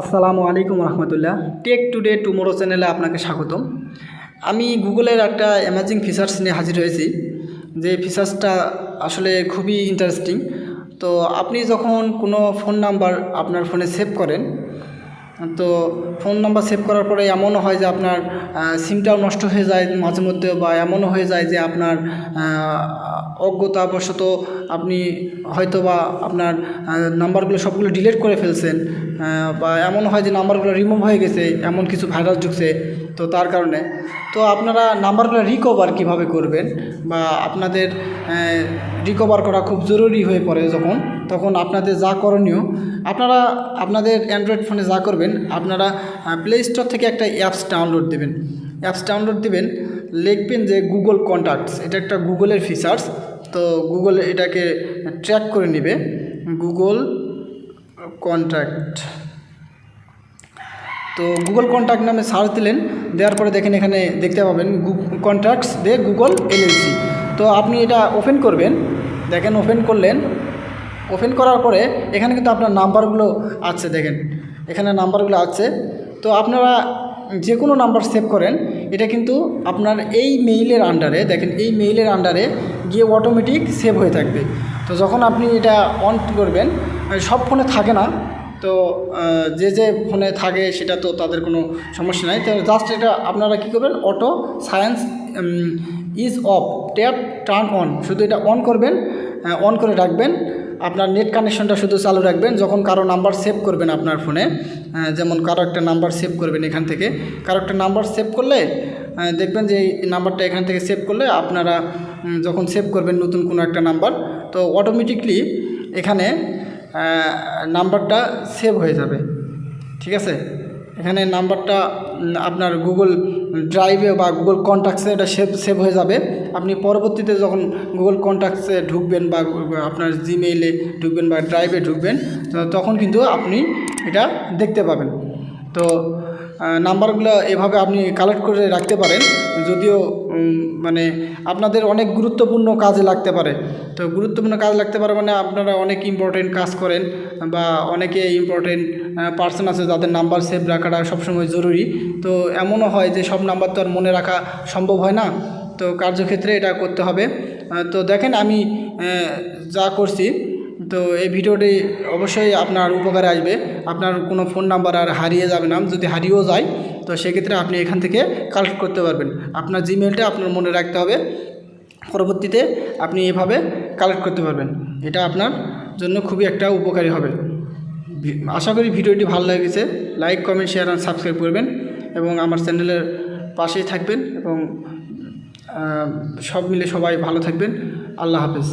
আসসালামু আলাইকুম রহমতুল্লাহ। Take today tomorrow চ্যানেলে আপনাকে স্বাগতম। আমি গুগলের একটা অ্যামাজিং ফিচার্স নিয়ে হাজির হয়েছি, যে ফিচার্সটা আসলে খুবই ইন্টারেস্টিং তো আপনি যখন কোনো ফোন নাম্বার আপনার ফোনে সেভ করেন, তো ফোন নাম্বার সেভ করার পরে এমনও হয় যে আপনার সিমটাও নষ্ট হয়ে যায় মাঝে মধ্যে, বা এমনও হয়ে যায় যে আপনার অজ্ঞতাবশত আপনি হয়তো বা আপনার নাম্বারগুলো সবগুলো ডিলিট করে ফেলছেন। বা এমন হয় যে নাম্বারগুলো রিমুভ হয়ে গেছে, এমন কিছু ভাইরাস ঢুকছে, তো তার কারণে। তো আপনারা নাম্বারগুলো রিকভার কীভাবে করবেন বা আপনাদের রিকভার করা খুব জরুরি হয়ে পড়ে যখন, তখন আপনাদের যা করণীয়, আপনারা আপনাদের অ্যান্ড্রয়েড ফোনে যা করবেন, আপনারা প্লে স্টোর থেকে একটা অ্যাপস ডাউনলোড দেবেন। অ্যাপস ডাউনলোড দেবেন, লিখবেন যে গুগল কন্ট্যাক্টস এটা একটা গুগলের ফিচার্স তো গুগল এটাকে ট্র্যাক করে নেবে। গুগল কন্ট্যাক্ট তো গুগল কন্ট্যাক্ট নামে সার্চ দিলেন, দেওয়ার পরে দেখেন এখানে দেখতে পাবেন কন্ট্যাক্টস দে গুগল এলএলসি তো আপনি এটা ওপেন করবেন, দেখেন ওপেন করলেন। ওপেন করার পরে এখানে কিন্তু আপনার নাম্বারগুলো আছে, দেখেন। এখানে নাম্বারগুলো আছে। তো আপনারা যে কোনো নাম্বার সেভ করেন, এটা কিন্তু আপনার এই মেইলের আন্ডারে দেখেন এই মেইলের আন্ডারে গিয়ে অটোমেটিক সেভ হয়ে থাকবে। তো যখন আপনি এটা অন করবেন সব ফোনে থাকে না। তো যে যে ফোনে থাকে সেটা তো তাদের কোনো সমস্যা নাই। তো জাস্ট এটা আপনারা কী করবেন? Auto science is off tap turn on শুধু এটা অন করবেন অন করে রাখবেন। আপনার নেট কানেকশনটা শুধু চালু রাখবেন। যখন কারও নাম্বার সেভ করবেন আপনার ফোনে যেমন কারও একটা নাম্বার সেভ করবেন এখান থেকে। কারও একটা নাম্বার সেভ করলে দেখবেন যে এই নাম্বারটা এখান থেকে সেভ করলে আপনারা যখন সেভ করবেন নতুন কোনো একটা নাম্বার তো অটোমেটিকলি এখানে নাম্বারটা সেভ হয়ে যাবে। ঠিক আছে? এখানে নাম্বারটা আপনার গুগল ড্রাইভে বা গুগল কন্ট্যাক্টসে এটা সেভ সেভ হয়ে যাবে। আপনি পরবর্তীতে যখন গুগল কন্ট্যাক্টসে ঢুকবেন বা আপনার জিমেইলে ঢুকবেন বা ড্রাইভে ঢুকবেন তখন কিন্তু আপনি এটা দেখতে পাবেন। তো নাম্বারগুলো এভাবে আপনি কালেক্ট করে রাখতে পারেন। যদিও মানে আপনাদের অনেক গুরুত্বপূর্ণ কাজে লাগতে পারে। তো গুরুত্বপূর্ণ কাজে লাগতে পারে মানে আপনারা অনেক ইম্পর্টেন্ট কাজ করেন বা অনেকে ইম্পর্টেন্ট পার্সন আছে যাদের নাম্বার সেভ রাখাটা সবসময় জরুরি। তো এমনও হয় যে সব নাম্বার তো আর মনে রাখা সম্ভব হয় না। তো কার্যক্ষেত্রে এটা করতে হবে। তো দেখেন আমি যা করছি তো এই ভিডিওটি অবশ্যই আপনার উপকারে আসবে। আপনার কোনো ফোন নাম্বার আর হারিয়ে যাবে না, যদি হারিয়েও যায়, তো সেক্ষেত্রে আপনি এখান থেকে কালেক্ট করতে পারবেন। আপনার জিমেলটা আপনার মনে রাখতে হবে। পরবর্তীতে আপনি এভাবে কালেক্ট করতে পারবেন। এটা আপনার জন্য খুবই একটা উপকারী হবে। আশা করি ভিডিওটি ভালো লেগেছে। লাইক কমেন্ট শেয়ার আর সাবস্ক্রাইব করবেন এবং আমার চ্যানেলের পাশেই থাকবেন এবং সব মিলে সবাই ভালো থাকবেন। আল্লাহ হাফেজ।